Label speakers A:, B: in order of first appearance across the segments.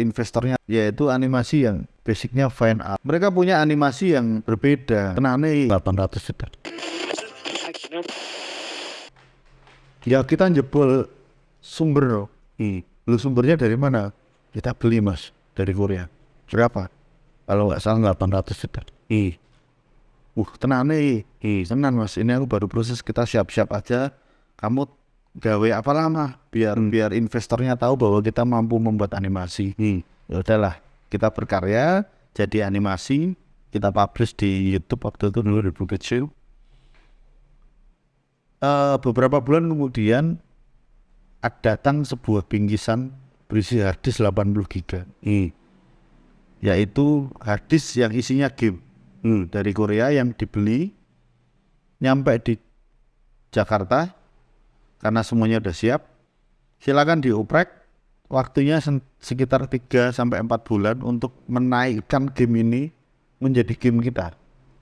A: investornya yaitu animasi yang basicnya fine art. Mereka punya animasi yang berbeda. Kenane 800 juta. Ya kita jebol sumber loh.
B: Hmm.
A: Lu sumbernya dari mana? Kita beli mas dari Korea. Berapa? Kalau nggak salah 800 juta.
B: Hmm.
A: Uh, tenane.
B: Hmm.
A: Tenan mas, ini aku baru proses kita siap-siap aja. Kamu gawe apa lama biar biar investornya tahu bahwa kita mampu membuat animasi.
B: Hmm.
A: Ya udahlah, kita berkarya jadi animasi, kita publish di YouTube waktu itu dulu di Bukit Show. Eh, beberapa bulan kemudian ada datang sebuah bingkisan berisi harddisk 80 giga
B: Hmm.
A: yaitu harddisk yang isinya game
B: Hmm.
A: dari Korea yang dibeli nyampe di Jakarta karena semuanya udah siap silakan dioprek waktunya sekitar 3 sampai 4 bulan untuk menaikkan game ini menjadi game kita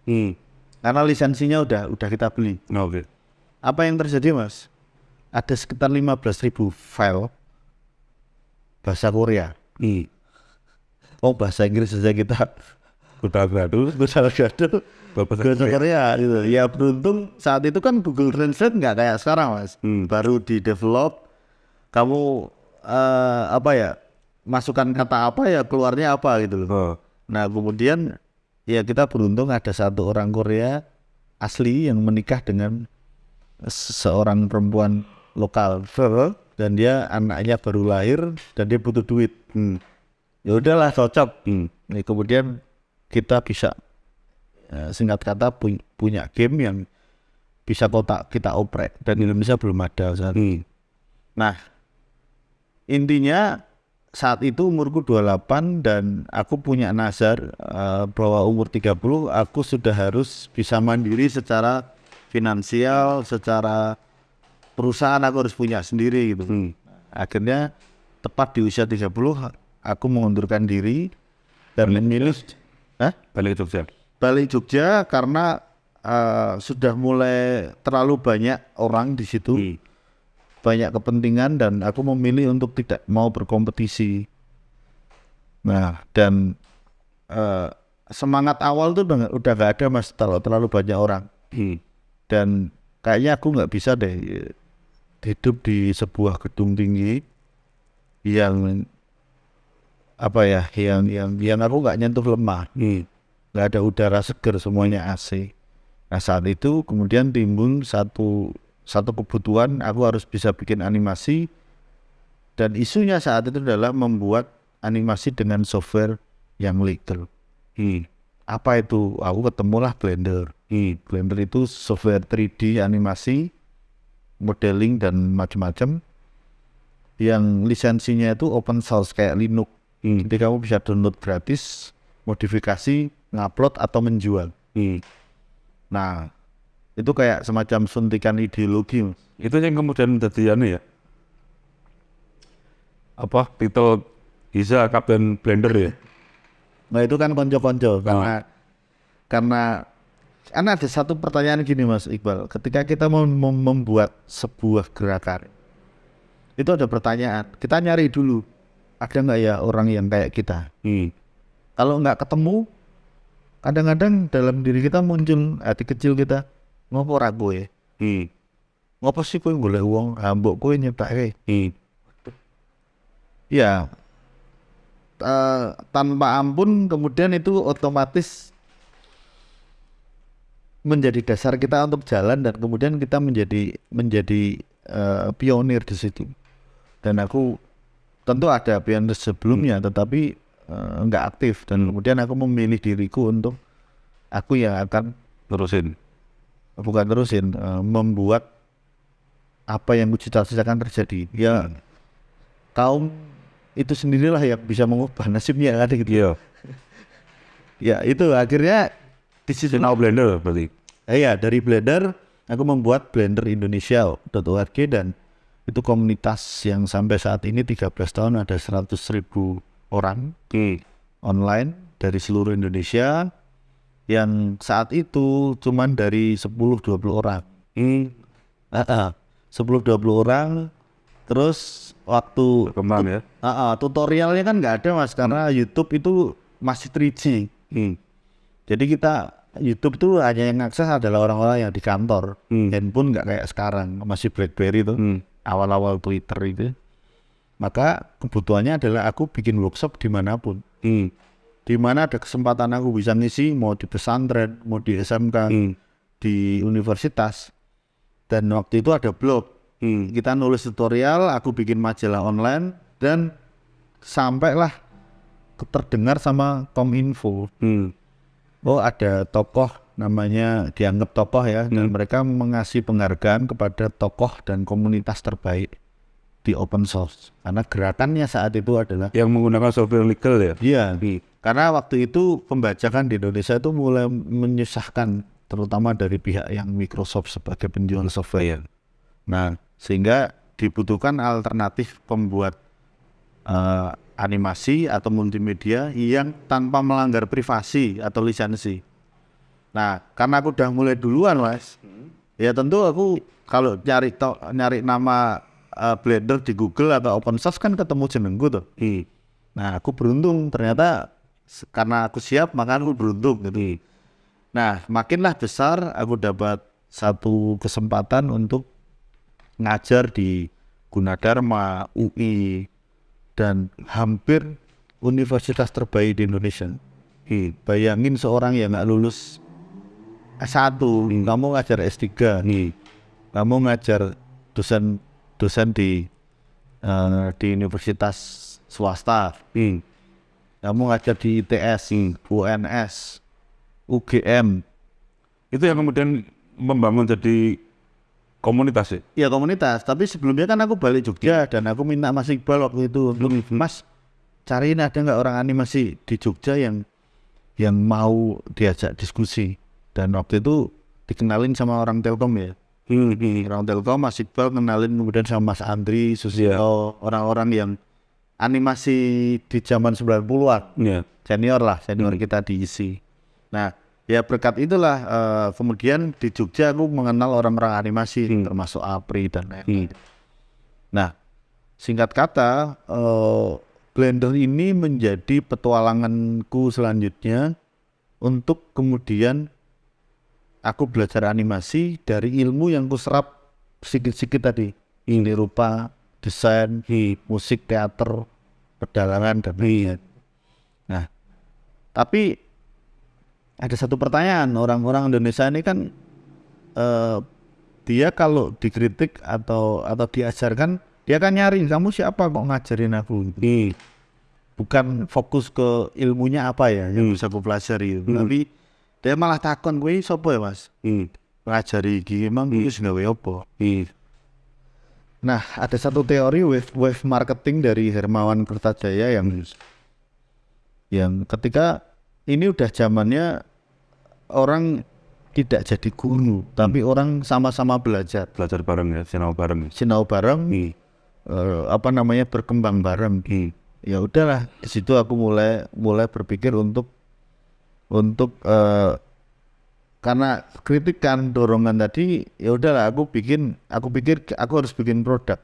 B: Hmm.
A: karena lisensinya udah udah kita beli
B: Oke.
A: apa yang terjadi mas ada sekitar 15.000 file bahasa Korea
B: Hmm.
A: oh bahasa Inggris saja kita
B: Udah gaduh.
A: gado
B: Bahasa
A: Korea gitu. Ya beruntung saat itu kan Google Translate nggak kayak sekarang mas.
B: Hmm.
A: baru di develop kamu eh, apa ya masukkan kata apa ya keluarnya apa gitu loh.
B: Oh.
A: nah kemudian ya kita beruntung ada satu orang Korea asli yang menikah dengan seorang perempuan lokal. Dan dia anaknya baru lahir dan dia butuh duit.
B: Hmm.
A: ya udahlah cocok.
B: Hmm.
A: Nah, kemudian kita bisa eh, singkat kata pu- punya game yang bisa kotak kita oprek dan Indonesia belum ada saat
B: Hmm.
A: Nah, intinya saat itu umurku 28 dan aku punya nazar eh, bahwa umur 30 aku sudah harus bisa mandiri secara finansial, secara perusahaan aku harus punya sendiri gitu.
B: Hmm.
A: Akhirnya tepat di usia 30 aku mengundurkan diri dan memilih Hah?
B: Balik ke Jogja.
A: Balik Jogja karena eh, sudah mulai terlalu banyak orang di situ
B: Hmm.
A: banyak kepentingan dan aku memilih untuk tidak mau berkompetisi. Nah, dan eh, semangat awal tuh udah, udah gak ada mas, terlalu, terlalu banyak orang.
B: Hmm.
A: Dan kayaknya aku nggak bisa deh eh, hidup di sebuah gedung tinggi yang apa ya, yang yang yang aku nggak nyentuh lemah,
B: Hmm.
A: Nggak ada udara seger semuanya AC. Nah saat itu kemudian timbul satu satu kebutuhan aku harus bisa bikin animasi dan isunya saat itu adalah membuat animasi dengan software yang legal.
B: Hmm.
A: Apa itu? Aku ketemulah Blender.
B: Hmm.
A: Blender itu software 3D animasi, modeling dan macam-macam yang lisensinya itu open source kayak Linux.
B: Hmm.
A: Jadi kamu bisa download gratis, modifikasi, ngupload atau menjual.
B: Hmm.
A: Nah, itu kayak semacam suntikan ideologi.
B: Itu yang kemudian menjadi anu ya. Apa titel Giza Kapten Blender ya?
A: Nah itu kan konco-konco karena karena karena ada satu pertanyaan gini Mas Iqbal, ketika kita mau mem- membuat sebuah gerakan, itu ada pertanyaan, kita nyari dulu ada nggak ya orang yang kayak kita.
B: Hmm.
A: Kalau nggak ketemu, kadang-kadang dalam diri kita muncul hati kecil kita, ngopo ra kowe?
B: Hmm.
A: Ngopo sih kowe golek uang, hambuk kowe nyiptake?
B: Hmm.
A: Ya, eh, tanpa ampun kemudian itu otomatis menjadi dasar kita untuk jalan dan kemudian kita menjadi menjadi eh, pionir di situ. Dan aku tentu ada pionir sebelumnya, tetapi eh, nggak aktif dan kemudian aku memilih diriku untuk aku yang akan
B: Terusin.
A: bukan terusin eh, membuat apa yang kucita-citakan terjadi. Ya kaum itu sendirilah yang bisa mengubah nasibnya kan gitu.
B: Iya.
A: Ya itu akhirnya di situ
B: Sinau Blender berarti.
A: Eh, ya dari Blender aku membuat Blender Indonesia.org dan itu komunitas yang sampai saat ini 13 tahun ada 100 ribu orang
B: Hmm.
A: online dari seluruh Indonesia yang saat itu cuman dari 10-20 orang
B: Hmm.
A: Ah, ah. 10-20 orang terus waktu
B: Berkembang ya.
A: Ah, ah, tutorialnya kan nggak ada mas karena YouTube itu masih 3G.
B: Hmm.
A: Jadi kita YouTube tuh hanya yang akses adalah orang-orang yang di kantor.
B: Hmm.
A: Handphone nggak kayak sekarang masih BlackBerry tuh.
B: Hmm.
A: Awal-awal Twitter itu. Maka kebutuhannya adalah aku bikin workshop di mana pun.
B: Hmm.
A: Di mana ada kesempatan aku bisa ngisi mau di pesantren, mau di SMK,
B: Hmm.
A: di universitas. Dan waktu itu ada blog.
B: Hmm.
A: Kita nulis tutorial, aku bikin majalah online dan sampailah terdengar sama Kominfo.
B: Hmm.
A: Oh ada tokoh namanya dianggap tokoh ya dan mereka mengasih penghargaan kepada tokoh dan komunitas terbaik di open source karena gerakannya saat itu adalah
B: Yang menggunakan software legal ya.
A: iya
B: Hmm.
A: karena waktu itu pembajakan di Indonesia itu mulai menyusahkan terutama dari pihak yang Microsoft sebagai penjual software
B: Iya.
A: Nah, sehingga dibutuhkan alternatif pembuat eh, animasi atau multimedia yang tanpa melanggar privasi atau lisensi. Nah, karena aku udah mulai duluan, Mas. Ya tentu aku kalau nyari to- nyari nama eh, Blender di Google atau open source kan ketemu jenengku tuh.
B: Hmm.
A: Nah, aku beruntung ternyata karena aku siap maka aku beruntung gitu. Nah, makinlah besar aku dapat satu kesempatan untuk ngajar di Gunadarma, UI, dan hampir universitas terbaik di Indonesia.
B: Hmm.
A: Bayangin seorang yang nggak lulus S1, kamu ngajar S3,
B: Hmm.
A: kamu ngajar dosen dosen di eh, di universitas swasta,
B: Hmm.
A: kamu ngajar di ITS, UNS, UGM,
B: Itu yang kemudian membangun jadi komunitas ya.
A: ya komunitas. Tapi sebelumnya kan aku balik Jogja dan aku minta Mas Iqbal waktu itu untuk Mas cariin ada nggak orang animasi di Jogja yang yang mau diajak diskusi. Dan waktu itu dikenalin sama orang Telkom ya.
B: Hmm. Hmm.
A: Orang Telkom Mas Iqbal kenalin kemudian sama Mas Andri, Susilo, orang-orang yang animasi di zaman 90-an.
B: Ya.
A: senior lah senior kita diisi nah ya berkat itulah eh, kemudian di Jogja aku mengenal orang-orang animasi termasuk Apri dan lain-lain nah singkat kata eh, Blender ini menjadi petualanganku selanjutnya untuk kemudian aku belajar animasi dari ilmu yang kuserap sedikit-sedikit tadi ini rupa desain musik teater pedalangan dan lain-lain Nah, tapi ada satu pertanyaan orang-orang Indonesia ini kan eh, dia kalau dikritik atau atau diajarkan dia kan nyari kamu siapa kok ngajarin aku gitu.
B: Hmm.
A: bukan fokus ke ilmunya apa ya yang bisa aku pelajari gitu. tapi dia malah takon gue sopo ya mas
B: Hmm.
A: ngajari iki emang gue gawe apa
B: Hmm.
A: Nah, ada satu teori wave wave marketing dari Hermawan Kertajaya yang yang ketika ini udah zamannya orang tidak jadi guru, tapi orang sama-sama belajar,
B: Belajar bareng ya, sinau bareng.
A: sinau bareng,
B: Hmm.
A: eh, apa namanya berkembang bareng.
B: Hmm.
A: Ya udahlah, di situ aku mulai mulai berpikir untuk untuk eh, karena kritikan dorongan tadi ya udahlah aku bikin aku pikir aku harus bikin produk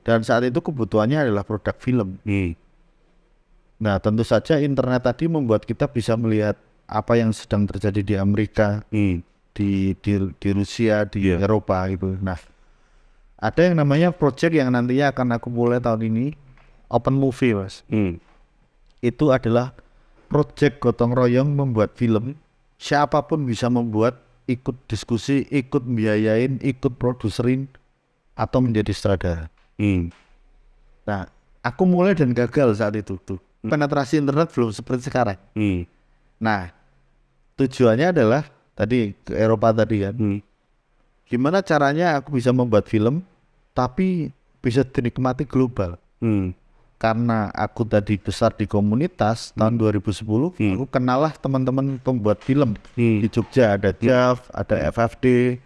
A: dan saat itu kebutuhannya adalah produk film
B: Hmm.
A: nah tentu saja internet tadi membuat kita bisa melihat apa yang sedang terjadi di Amerika
B: Hmm.
A: di di, di Rusia di
B: Iya.
A: Eropa gitu nah ada yang namanya project yang nantinya akan aku mulai tahun ini open movie mas
B: Hmm.
A: itu adalah project gotong royong membuat film siapa pun bisa membuat ikut diskusi ikut biayain ikut produserin atau menjadi sutradara
B: Hmm.
A: nah aku mulai dan gagal saat itu tuh penetrasi internet belum seperti sekarang
B: Hmm.
A: nah tujuannya adalah tadi ke Eropa tadi kan
B: Hmm.
A: gimana caranya aku bisa membuat film tapi bisa dinikmati global
B: Hmm.
A: Karena aku tadi besar di komunitas tahun 2010 aku kenal lah teman-teman pembuat film
B: Hmm.
A: di Jogja. Ada Jav ada FFD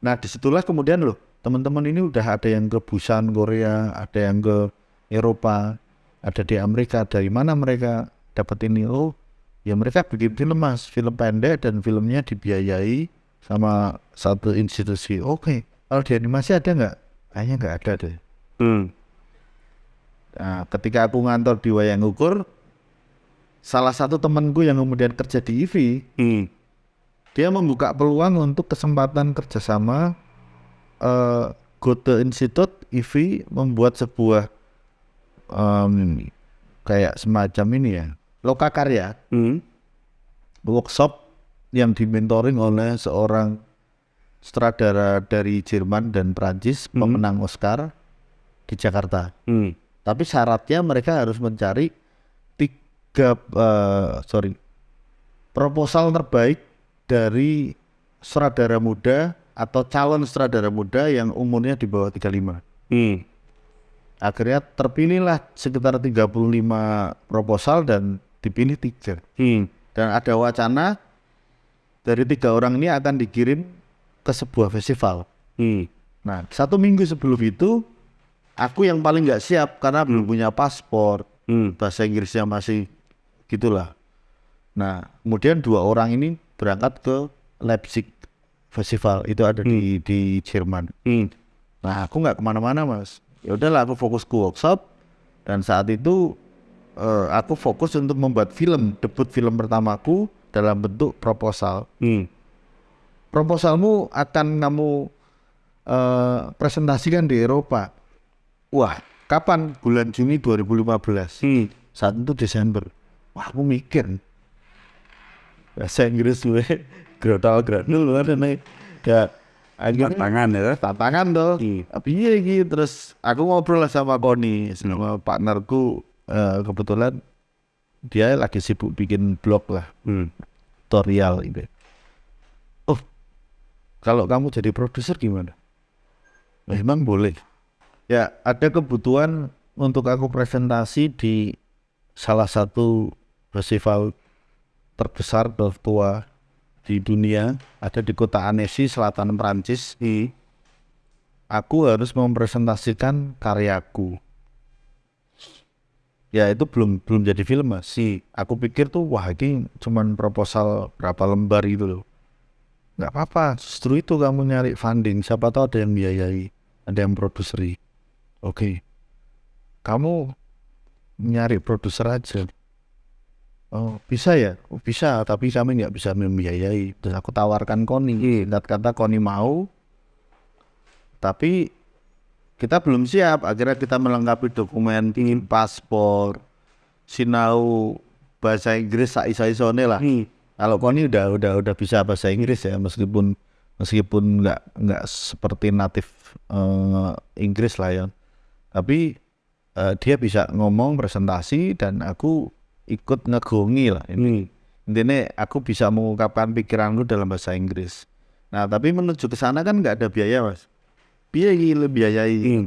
A: nah di situlah kemudian loh teman-teman ini udah ada yang ke Busan Korea ada yang ke Eropa ada di Amerika dari mana mereka dapat ini? Oh ya mereka bikin film mas. Film pendek dan filmnya dibiayai sama satu institusi. Oke kalau di animasi ada nggak? Kayaknya nggak ada deh.
B: Hmm.
A: Nah, ketika aku ngantor di Wayang Ukur, salah satu temanku yang kemudian kerja di IVI,
B: Hmm.
A: dia membuka peluang untuk kesempatan kerjasama eh Goethe Institute IVI membuat sebuah em, kayak semacam ini ya, loka karya,
B: Hmm.
A: workshop yang dimentoring oleh seorang sutradara dari Jerman dan Prancis, pemenang Oscar di Jakarta.
B: Hmm.
A: Tapi syaratnya mereka harus mencari tiga eh, sorry proposal terbaik dari sutradara muda atau calon sutradara muda yang umurnya di bawah 35.
B: Hmm.
A: Akhirnya terpilihlah sekitar 35 proposal dan dipilih tiga.
B: Hmm.
A: Dan ada wacana dari tiga orang ini akan dikirim ke sebuah festival.
B: Hmm.
A: Nah, satu minggu sebelum itu, aku yang paling nggak siap karena belum punya paspor,
B: Hmm.
A: bahasa Inggrisnya masih gitulah. Nah, kemudian dua orang ini berangkat ke Leipzig Festival, itu ada di di Jerman.
B: Hmm.
A: Nah, aku nggak ke mana-mana mas. Ya udahlah, aku fokus ke workshop dan saat itu eh, aku fokus untuk membuat film, debut film pertamaku dalam bentuk proposal.
B: Hmm.
A: Proposalmu akan kamu eh, presentasikan di Eropa. Wah, kapan? Bulan Juni 2015.
B: Hmm.
A: Saat itu Desember. Wah, aku mikir. Bahasa Inggris gue grotal gradul ada nih. Ya, akhirnya
B: Tangan ya.
A: tantangan tuh.
B: Hmm.
A: Tapi iya gitu. Terus aku ngobrol lah sama Koni, sama partnerku. eh, kebetulan dia lagi sibuk bikin blog lah,
B: Hmm.
A: tutorial gitu. Oh, kalau kamu jadi produser gimana? Memang boleh. Ya, ada kebutuhan untuk aku presentasi di salah satu festival terbesar tertua di dunia, ada di kota Annecy, selatan Perancis.
B: Hmm.
A: Aku harus mempresentasikan karyaku. Ya itu belum belum jadi film mas.
B: Si.
A: Aku pikir tuh wah ini cuman proposal berapa lembar itu loh. Nggak apa-apa, justru itu kamu nyari funding. Siapa tahu ada yang biayai, ada yang produseri. Oke, kamu nyari produser aja. Oh bisa ya, oh, bisa. Tapi kami nggak bisa membiayai. Terus aku tawarkan Koni. Lihat kata Koni mau, tapi kita belum siap. Akhirnya kita melengkapi dokumen, paspor, sinau bahasa Inggris saisa-isone lah.
B: Hmm.
A: Kalau Koni udah udah udah bisa bahasa Inggris ya meskipun meskipun nggak nggak seperti natif eh, Inggris lah ya. Tapi eh, dia bisa ngomong presentasi dan aku ikut ngegongi lah. Ini
B: Hmm.
A: intinya aku bisa mengungkapkan pikiranku dalam bahasa Inggris. Nah tapi menuju ke sana kan nggak ada biaya mas. Biaya biayai.
B: Hmm.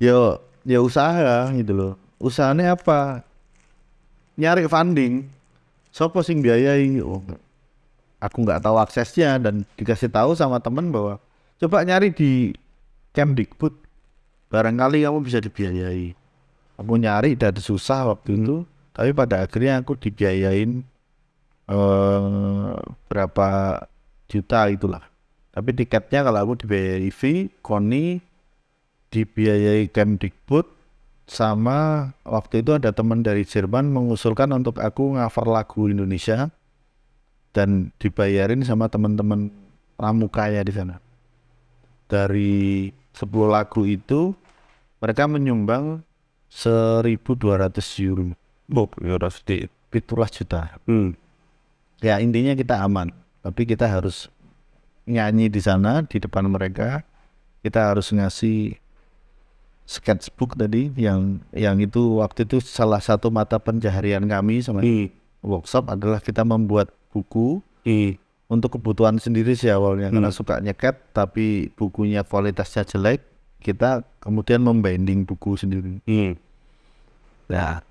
A: Yo ya usaha gitu loh. Usahanya apa? Nyari funding. Sopo sing biayai? Oh, aku nggak tahu aksesnya dan dikasih tahu sama temen bahwa coba nyari di Kemdikbud. Barangkali kamu bisa dibiayai. Aku nyari dan susah waktu itu, tapi pada akhirnya aku dibiayain eh berapa juta itulah. Tapi tiketnya kalau aku dibiayai fee, Koni dibiayai Kemdikbud sama waktu itu ada teman dari Jerman mengusulkan untuk aku cover lagu Indonesia dan dibayarin sama teman-teman pramukanya di sana. Dari 10 lagu itu mereka menyumbang 1.200 euro,
B: Oh, ya udah sedikit.
A: itulah juta.
B: Hmm.
A: Ya intinya kita aman, tapi kita harus nyanyi di sana di depan mereka. Kita harus ngasih sketchbook tadi yang yang itu waktu itu salah satu mata pencaharian kami sama
B: Hmm.
A: workshop adalah kita membuat buku
B: Hmm.
A: Untuk kebutuhan sendiri sih awalnya karena suka nyeket tapi bukunya kualitasnya jelek kita kemudian membinding buku sendiri.
B: Hmm.
A: nah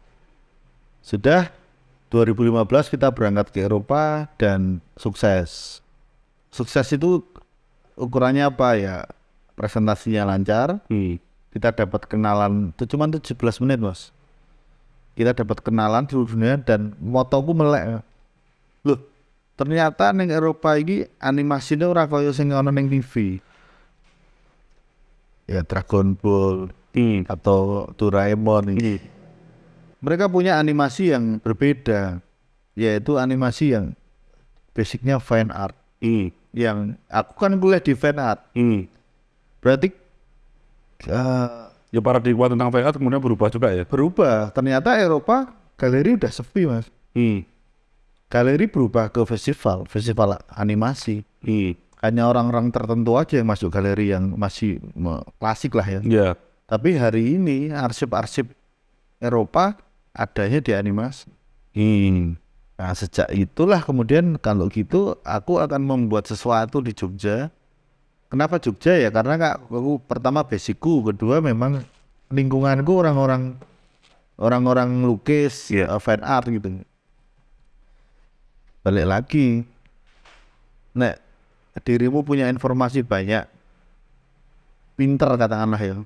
A: sudah 2015 kita berangkat ke Eropa dan sukses. Sukses itu ukurannya apa ya? Presentasinya lancar.
B: Hmm.
A: kita dapat kenalan itu cuma 17 menit mas. Kita dapat kenalan di dunia dan motoku melek loh ternyata neng Eropa ini animasinya ora kaya sing ana neng TV ya Dragon Ball
B: Hmm.
A: atau Doraemon ini. Mereka punya animasi yang berbeda, yaitu animasi yang basicnya fan art.
B: Hmm.
A: Yang aku kan kuliah di fan art,
B: Hmm.
A: berarti eh,
B: Ya paradigma tentang fan art kemudian berubah juga ya.
A: berubah. Ternyata Eropa galeri udah sepi mas.
B: Hmm.
A: Galeri berubah ke festival, festival animasi.
B: Hmm.
A: Hanya orang-orang tertentu aja yang masuk galeri yang masih klasik lah ya.
B: Ya.
A: Tapi hari ini arsip-arsip Eropa adanya di animasi.
B: Hmm.
A: Nah sejak itulah kemudian kalau gitu aku akan membuat sesuatu di Jogja. Kenapa Jogja ya? Karena kak, aku pertama basicku, kedua memang lingkunganku orang-orang orang-orang lukis,
B: Iya.
A: eh, fan art gitu. Balik lagi, nek dirimu punya informasi banyak, pinter katakanlah ya,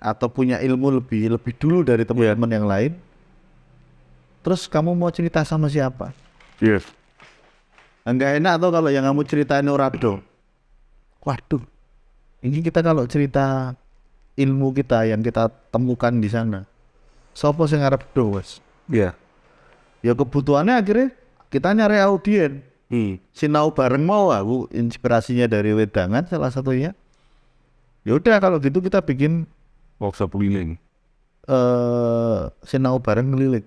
A: atau punya ilmu lebih lebih dulu dari teman-teman yang lain, terus kamu mau cerita sama siapa?
B: Yes.
A: Enggak enak tuh kalau yang kamu ceritain Orado. Waduh, ini kita kalau cerita ilmu kita yang kita temukan di sana, sopo sing ngarep do wes?
B: Ya.
A: Ya kebutuhannya akhirnya kita nyari audien.
B: Hmm.
A: Sinau bareng mau aku inspirasinya dari wedangan salah satunya. Ya udah kalau gitu kita bikin
B: Workshop keliling.
A: eh sinau bareng keliling.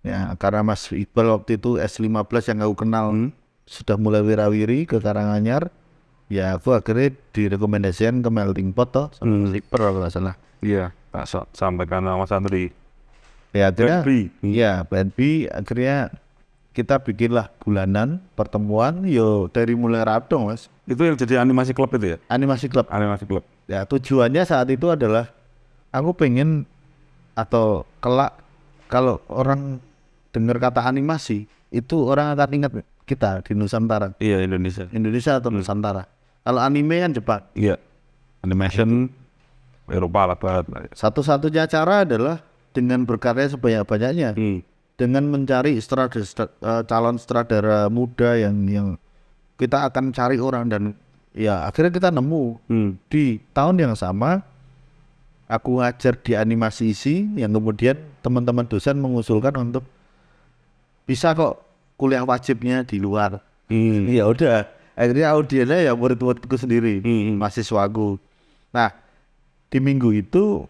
A: Ya karena Mas Iqbal waktu itu S15 yang aku kenal
B: Hmm.
A: sudah mulai wirawiri ke Karanganyar ya aku akhirnya direkomendasikan ke melting pot toh sama
B: Hmm.
A: Mas Iqbal kalau nggak salah
B: Iya. Tak sa- sampaikan sama Mas Andri.
A: Ya akhirnya
B: Plan B.
A: iya plan B akhirnya kita bikinlah bulanan pertemuan yo dari mulai Rabdong mas
B: Itu yang jadi animasi klub itu ya?
A: animasi klub
B: Animasi klub.
A: ya tujuannya saat itu adalah aku pengen atau kelak kalau orang dengar kata animasi itu orang akan ingat kita di Nusantara
B: Iya Indonesia.
A: Indonesia atau Nusantara kalau anime kan Jepang
B: Iya. Animation Eropa lah ya.
A: Satu-satunya cara adalah dengan berkarya sebanyak-banyaknya,
B: Hmm.
A: dengan mencari sutradara, eh, calon sutradara muda yang yang kita akan cari orang dan ya akhirnya kita nemu
B: Hmm.
A: di tahun yang sama aku ngajar di animasi isi yang kemudian teman-teman dosen mengusulkan untuk bisa kok kuliah wajibnya di luar.
B: Hmm.
A: Ya udah, akhirnya audiennya ya murid-muridku sendiri,
B: Hmm.
A: mahasiswaku. Nah, di minggu itu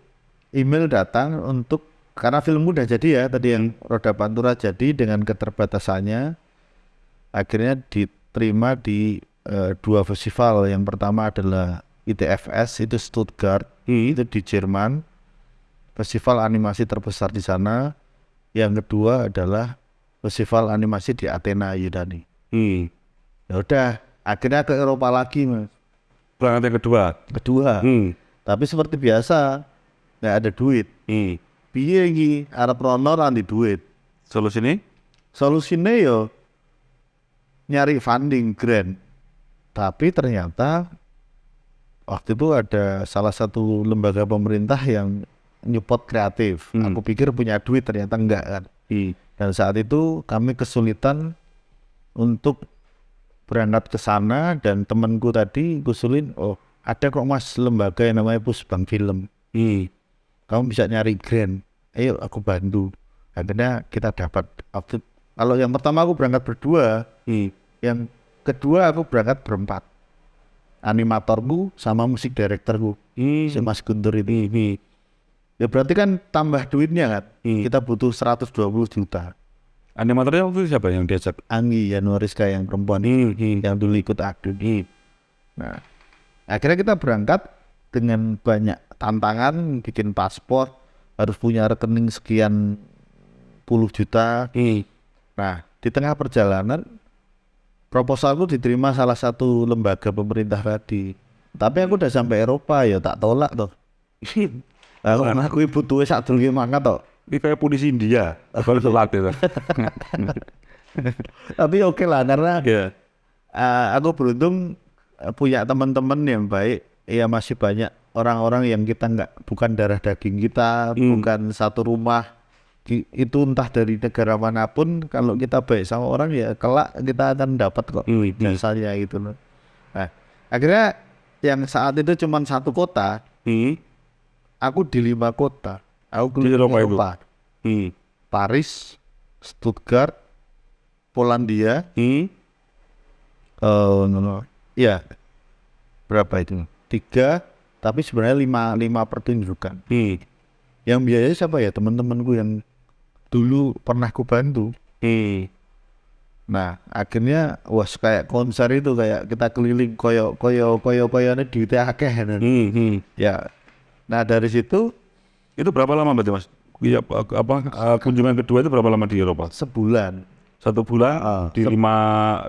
A: email datang untuk karena filmku udah jadi ya tadi yang Roda Pantura jadi dengan keterbatasannya akhirnya diterima di eh, dua festival. Yang pertama adalah ITFS itu Stuttgart,
B: Hmm.
A: itu di Jerman. Festival animasi terbesar di sana. Yang kedua adalah festival animasi di Athena Yunani.
B: Hmm.
A: Ya udah, akhirnya ke Eropa lagi, Mas.
B: Berangkat yang kedua.
A: Kedua.
B: Hmm.
A: Tapi seperti biasa, nggak ada duit.
B: Hmm.
A: Piye iki arep rono ra di duit.
B: Solusi ini?
A: Solusinya yo nyari funding grant. Tapi ternyata waktu itu ada salah satu lembaga pemerintah yang nyupport kreatif.
B: Hmm.
A: Aku pikir punya duit ternyata enggak kan.
B: Hmm.
A: Dan saat itu kami kesulitan untuk berangkat ke sana dan temanku tadi ngusulin, oh ada kok mas lembaga yang namanya Pusbang Film.
B: Hmm.
A: Kamu bisa nyari grant. Ayo aku bantu. Akhirnya kita dapat waktu kalau yang pertama aku berangkat berdua,
B: Hmm.
A: yang kedua aku berangkat berempat. Animatorku sama musik direkturku,
B: Hmm.
A: si Mas Guntur itu.
B: Hmm.
A: Ya berarti kan tambah duitnya kan.
B: Hmm.
A: Kita butuh 120 juta.
B: Animatornya waktu itu siapa yang diajak?
A: Anggi Yanuariska yang perempuan
B: Hmm. Hmm.
A: yang dulu ikut aku.
B: Hmm.
A: Nah, akhirnya kita berangkat dengan banyak tantangan, bikin paspor, harus punya rekening sekian puluh juta.
B: Hmm.
A: Nah, di tengah perjalanan proposalku diterima salah satu lembaga pemerintah tadi. Tapi aku udah sampai Eropa ya tak tolak toh. Aku aku ibu tuh sak dulu mangkat toh.
B: Ini kayak polisi India. Baru sholat itu.
A: Tapi oke lah karena
B: Ya.
A: eh, aku beruntung punya teman-teman yang baik. Ya masih banyak orang-orang yang kita nggak bukan darah daging kita,
B: Hmm.
A: bukan satu rumah. Itu entah dari negara mana pun, kalau kita baik sama orang ya kelak kita akan dapat kok
B: Hmm. Hmm.
A: jasanya gitu loh. Nah, akhirnya yang saat itu cuma satu kota,
B: Hmm.
A: aku di lima kota. Aku
B: Di
A: keliling
B: Eropa. Hmm.
A: Paris, Stuttgart, Polandia,
B: Hmm.
A: eh no, no. Iya. Berapa itu? Tiga, tapi sebenarnya lima lima pertunjukan.
B: Hmm.
A: Yang biayanya siapa ya teman-temanku yang dulu pernah ku bantu.
B: Hmm.
A: Nah, akhirnya wah kayak konser itu kayak kita keliling koyo koyo koyo koyo ini di akeh dan
B: Hmm. Hmm.
A: ya. Nah dari situ
B: Itu berapa lama berarti mas? Apa, apa eh, kunjungan kedua itu berapa lama di Eropa?
A: sebulan
B: Satu bulan
A: Ah,
B: di lima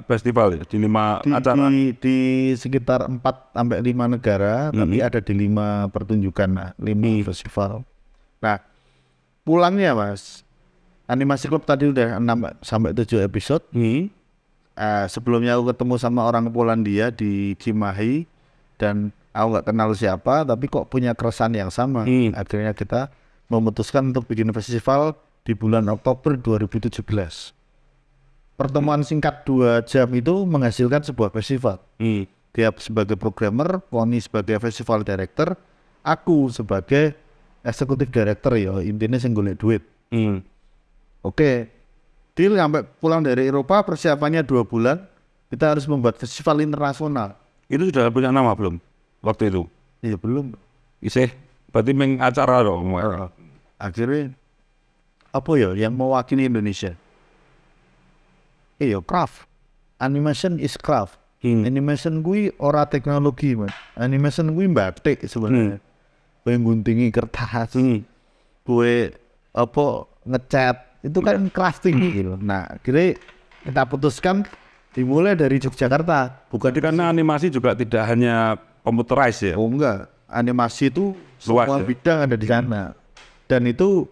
B: festival ya, di lima
A: di,
B: acara.
A: di, di sekitar 4 sampai lima negara, tapi ada di lima pertunjukan, lima festival. Nah, pulangnya mas, animasi klub tadi udah 6 sampai 7 episode.
B: Hmm.
A: Eh, sebelumnya aku ketemu sama orang Polandia di Cimahi dan aku nggak kenal siapa, tapi kok punya keresahan yang sama.
B: Hmm.
A: Akhirnya kita memutuskan untuk bikin festival di bulan Oktober 2017. Pertemuan singkat dua jam itu menghasilkan sebuah festival.
B: Hmm.
A: Dia sebagai programmer, Pony sebagai festival director, aku sebagai eksekutif director ya intinya sing golek duit.
B: Hmm.
A: Oke, deal sampai pulang dari Eropa persiapannya dua bulan, kita harus membuat festival internasional.
B: Itu sudah punya nama belum? Waktu itu?
A: Ya belum.
B: Isih, berarti meng acara dong.
A: Akhirnya apa ya yang mewakili Indonesia? Iya, craft. Animation is craft.
B: Hmm.
A: Animation gue ora teknologi, man. Animation gue batik sebenarnya. Gue guntingi kertas,
B: Hmm.
A: gue apa ngecat itu kan crafting gitu. Nah, akhirnya kita putuskan dimulai dari Yogyakarta. Bukan
B: Jadi karena animasi juga tidak hanya computerized ya.
A: Oh enggak, animasi itu
B: Luas
A: semua
B: ya?
A: bidang ada di sana. Dan itu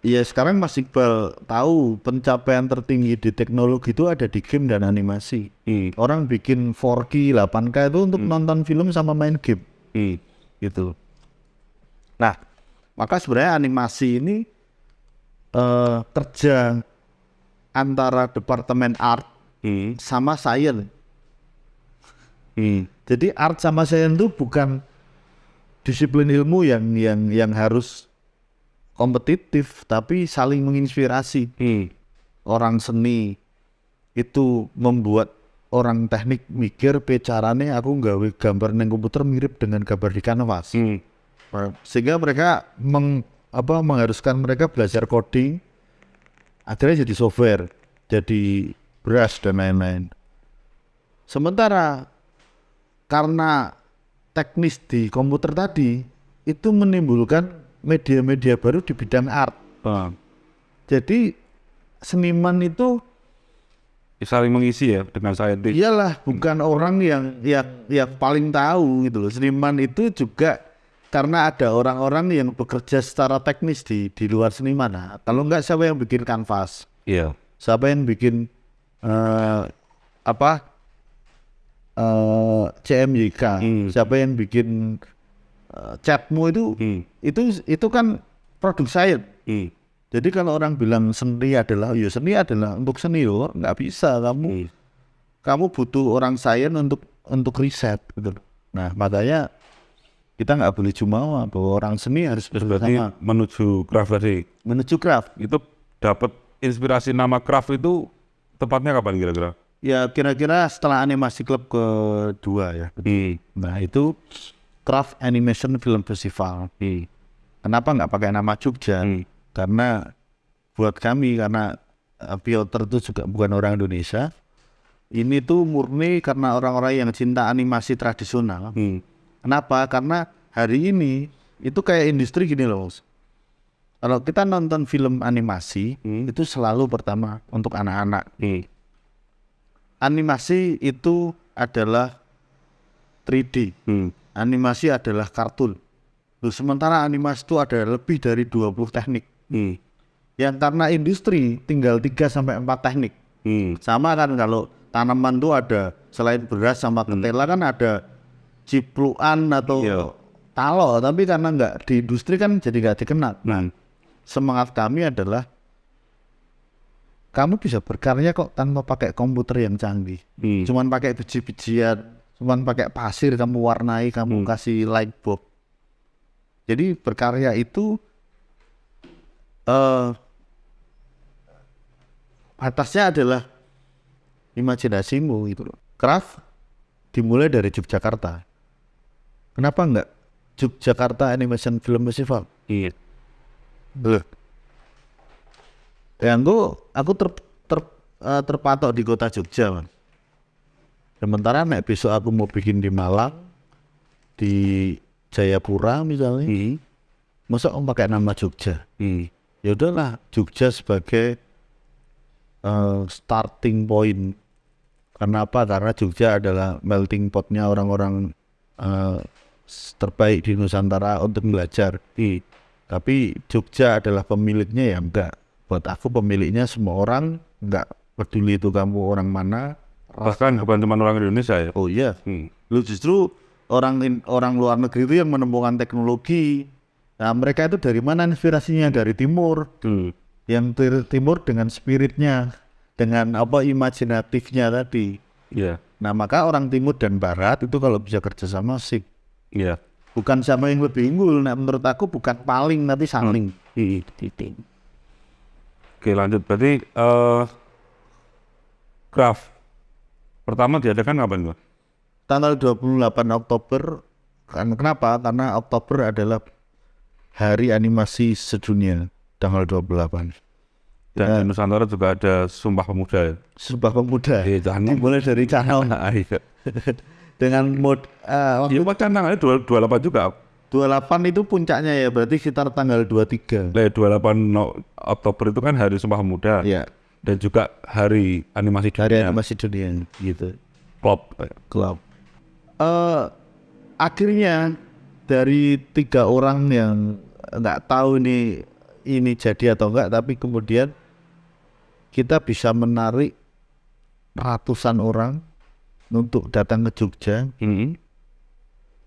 A: ya sekarang Mas Iqbal tahu pencapaian tertinggi di teknologi itu ada di game dan animasi.
B: Hmm.
A: Orang bikin 4K, 8K itu untuk nonton film sama main game
B: Hmm.
A: gitu. Nah, maka sebenarnya animasi ini eh, kerja antara departemen art
B: Hmm.
A: sama science.
B: Hmm.
A: Jadi art sama science itu bukan disiplin ilmu yang yang yang harus kompetitif, tapi saling menginspirasi.
B: Hmm.
A: Orang seni itu membuat orang teknik mikir pe carane aku nggawe gambar neng komputer mirip dengan gambar di kanvas.
B: Hmm.
A: Sehingga mereka meng, apa mengharuskan mereka belajar coding akhirnya jadi software, jadi brush dan lain-lain. Sementara karena teknis di komputer tadi itu menimbulkan media-media baru di bidang art.
B: Ah.
A: Jadi seniman itu
B: Saling mengisi ya dengan saintis.
A: iyalah bukan orang yang yang yang paling tahu gitu loh. Seniman itu juga karena ada orang-orang yang bekerja secara teknis di di luar seniman. Nah, kalau enggak siapa yang bikin kanvas?
B: Iya.
A: Siapa yang bikin eh apa? eh CMYK?
B: Hmm.
A: Siapa yang bikin eh, catmu itu
B: Hmm.
A: itu itu kan produk sains.
B: Hmm.
A: Jadi kalau orang bilang seni adalah, ya seni adalah untuk seni loh, nggak bisa kamu
B: Hmm.
A: kamu butuh orang sains untuk untuk riset gitu. Nah makanya kita nggak boleh cuma bahwa orang seni harus
B: berarti
A: bersama
B: menuju craft tadi
A: menuju craft.
B: itu dapat inspirasi nama craft itu tepatnya kapan kira-kira?
A: Ya kira-kira setelah animasi klub kedua ya.
B: Hmm.
A: Nah itu Craft Animation Film Festival.
B: Hmm.
A: Kenapa nggak pakai nama Jogja?
B: Hmm.
A: Karena buat kami karena uh, Piotr itu juga bukan orang Indonesia. Ini tuh murni karena orang-orang yang cinta animasi tradisional.
B: Hmm.
A: Kenapa? Karena hari ini itu kayak industri gini loh. Kalau kita nonton film animasi
B: Hmm.
A: itu selalu pertama untuk anak-anak.
B: Hmm.
A: Animasi itu adalah 3D.
B: Hmm.
A: Animasi adalah kartun. Loh, sementara animasi itu ada lebih dari 20 teknik.
B: Hmm.
A: Yang karena industri tinggal 3 sampai 4 teknik.
B: Hmm.
A: Sama kan kalau tanaman tuh ada selain beras sama ketela kan ada cipluan atau
B: Iya.
A: talo, tapi karena nggak di industri kan jadi nggak dikenal.
B: Nah.
A: Semangat kami adalah kamu bisa berkarya kok tanpa pakai komputer yang canggih.
B: Hmm.
A: Cuman pakai biji-bijian, cuman pakai pasir kamu warnai kamu kasih light bulb jadi berkarya itu eh batasnya adalah imajinasimu gitu loh craft dimulai dari Yogyakarta kenapa enggak Yogyakarta Animation Film Festival
B: Iya.
A: Loh. Ya aku aku ter, ter, eh, terpatok di kota Jogja, Man. Sementara nek besok aku mau bikin di Malang, di Jayapura misalnya,
B: Hmm.
A: masa om pakai nama Jogja?
B: Hmm.
A: Ya udahlah, Jogja sebagai eh, starting point. Karena apa? Karena Jogja adalah melting potnya orang-orang eh, terbaik di Nusantara untuk belajar.
B: Hmm.
A: Tapi Jogja adalah pemiliknya ya enggak. Buat aku pemiliknya semua orang enggak peduli itu kamu orang mana.
B: Bahkan bukan cuma orang Indonesia ya.
A: Oh iya,
B: Hmm.
A: lu justru orang orang luar negeri itu yang menemukan teknologi. Nah mereka itu dari mana inspirasinya? Dari timur.
B: Hmm.
A: Yang tir- timur dengan spiritnya, dengan apa imajinatifnya tadi.
B: Iya.
A: Nah maka orang timur dan barat itu kalau bisa kerjasama sih.
B: Iya.
A: Bukan sama yang lebih unggul. Nah menurut aku bukan paling nanti saling.
B: Hmm. Oke lanjut. Berarti eh craft pertama diadakan kapan Mas?
A: tanggal 28 Oktober kan kenapa karena Oktober adalah hari animasi sedunia tanggal 28
B: Dan di Nusantara juga ada Sumpah Pemuda ya.
A: Sumpah Pemuda
B: Iya, jangan.
A: dimulai dari channel
B: Ah, iya.
A: dengan mod waktu
B: Iya, kan tanggalnya dua- 28 juga.
A: 28 itu puncaknya ya berarti sekitar tanggal 23
B: Lah, 28 no- Oktober itu kan hari Sumpah Pemuda.
A: ya
B: Dan juga hari animasi
A: hari
B: dunia.
A: animasi dunia gitu
B: Klop.
A: club eh akhirnya dari tiga orang yang nggak tahu ini ini jadi atau enggak tapi kemudian kita bisa menarik ratusan orang untuk datang ke Jogja
B: Hmm.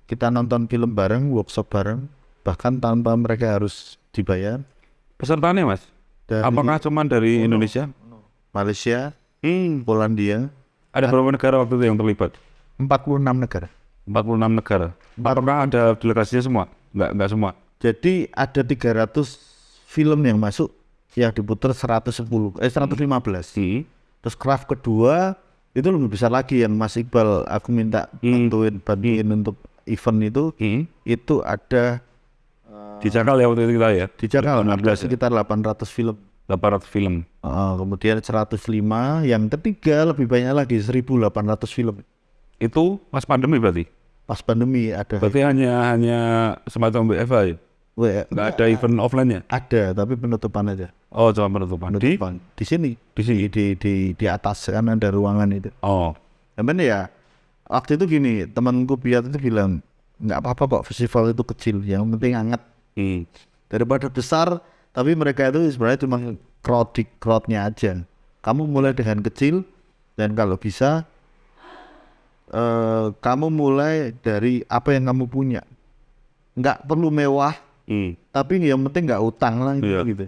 A: kita nonton film bareng workshop bareng bahkan tanpa mereka harus dibayar
B: Pesertanya Mas?
A: dari
B: Apakah cuma dari Indonesia?
A: Malaysia
B: Hmm.
A: Polandia
B: Ada berapa negara waktu itu yang terlibat?
A: 46 negara
B: 46 negara. Apakah ada delegasinya semua? Enggak, enggak semua.
A: Jadi ada 300 film yang masuk yang diputar 110 eh 115.
B: Hmm.
A: Terus craft kedua itu lebih besar lagi yang Mas Iqbal aku minta
B: Hmm.
A: bantuin bantuin untuk event itu
B: Hmm.
A: itu ada
B: Di Cakal ya waktu itu kita ya.
A: di Jakarta
B: 16 ya?
A: sekitar 800 film.
B: 800 film.
A: Uh, kemudian 105 yang ketiga lebih banyak lagi 1800 film.
B: Itu pas pandemi berarti.
A: Pas pandemi ada
B: Berarti hanya hanya semacam WFA ya.
A: Weh,
B: Enggak ada event offline-nya.
A: ada tapi penutupan aja.
B: Oh, cuma penutupan. Di
A: Penutupan. Di sini
B: di sini.
A: di di di atas kan ada ruangan itu.
B: Oh.
A: Cuman ya waktu itu gini temanku biar itu bilang nggak apa-apa kok festival itu kecil yang penting hangat
B: Hmm.
A: daripada besar tapi mereka itu sebenarnya cuma crowd crowdnya aja kamu mulai dengan kecil dan kalau bisa eh kamu mulai dari apa yang kamu punya nggak perlu mewah
B: Hmm.
A: tapi yang penting nggak utang lah gitu,
B: Iya.
A: gitu.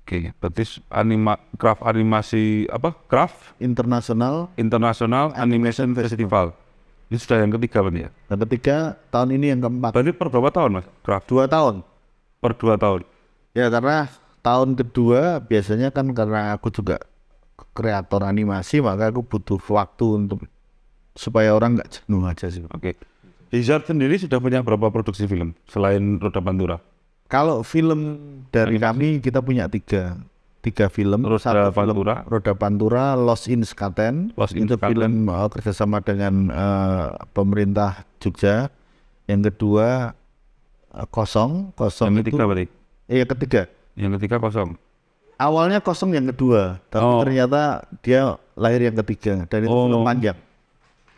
B: Oke, berarti s- anima craft animasi apa? Craft
A: internasional
B: International Animation Festival. Ini sudah yang ketiga Bang ya.
A: dan ketiga tahun ini yang keempat
B: Berarti per berapa tahun Mas? Craft
A: dua tahun
B: per dua tahun.
A: Ya karena tahun kedua biasanya kan karena aku juga kreator animasi maka aku butuh waktu untuk supaya orang nggak jenuh aja sih.
B: Oke. Hazard sendiri sudah punya berapa produksi film selain Roda Pantura?
A: Kalau film dari kami kita punya tiga tiga film.
B: Roda
A: Satu film
B: Pantura.
A: Roda Pantura, Lost in Skaten.
B: Lost in
A: itu
B: Skaten.
A: film kerjasama dengan uh, pemerintah Jogja. Yang kedua kosong, kosong
B: Yang
A: itu.
B: ketiga berarti.
A: Eh, yang ketiga.
B: Yang ketiga kosong.
A: awalnya kosong yang kedua, tapi
B: Oh.
A: ternyata dia lahir yang ketiga dan itu
B: Oh.
A: film panjang.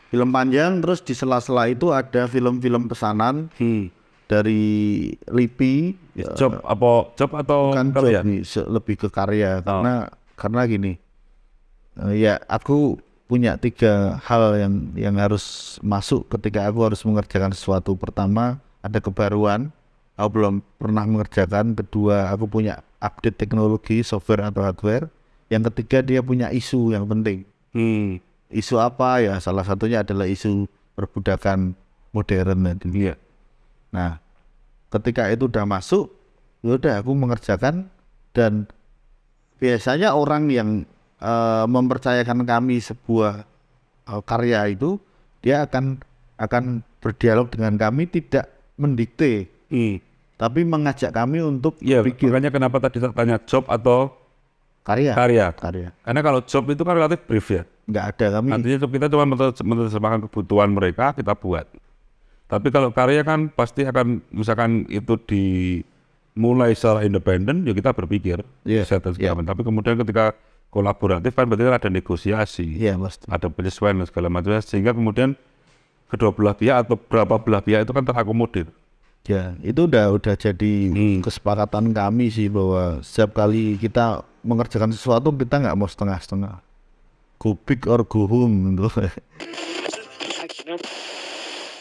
A: Film panjang terus di sela-sela itu ada film-film pesanan
B: Hmm.
A: dari LIPI ya,
B: Job apa job atau
A: bukan
B: karya?
A: job nih, se- lebih ke karya
B: Oh.
A: karena karena gini. eh, ya aku punya tiga hal yang yang harus masuk ketika aku harus mengerjakan sesuatu. Pertama, ada kebaruan. Aku belum pernah mengerjakan. Kedua, aku punya update teknologi, software atau hardware. Yang ketiga, dia punya isu yang penting.
B: Hmm.
A: isu apa ya salah satunya adalah isu perbudakan modern tadi.
B: Iya.
A: Nah, ketika itu udah masuk, ya udah aku mengerjakan dan biasanya orang yang eh, mempercayakan kami sebuah eh, karya itu dia akan akan berdialog dengan kami tidak mendikte, tapi mengajak kami untuk
B: Iya,
A: bikin
B: makanya kenapa tadi saya tanya job atau
A: karya.
B: karya?
A: Karya.
B: Karena kalau job itu kan relatif brief ya.
A: Nggak ada kami.
B: Artinya kita cuma menerj- menerjemahkan kebutuhan mereka, kita buat. Tapi kalau karya kan pasti akan, misalkan itu dimulai secara independen, ya kita berpikir. Set segala
A: iya.
B: macam. Tapi kemudian ketika kolaboratif kan berarti ada negosiasi,
A: pasti.
B: ada penyesuaian dan segala macam. Sehingga kemudian kedua belah pihak atau berapa belah pihak itu kan terakomodir.
A: Ya, itu udah udah jadi
B: Hmm.
A: kesepakatan kami sih bahwa setiap kali kita mengerjakan sesuatu kita nggak mau setengah-setengah. Go big or go home gitu.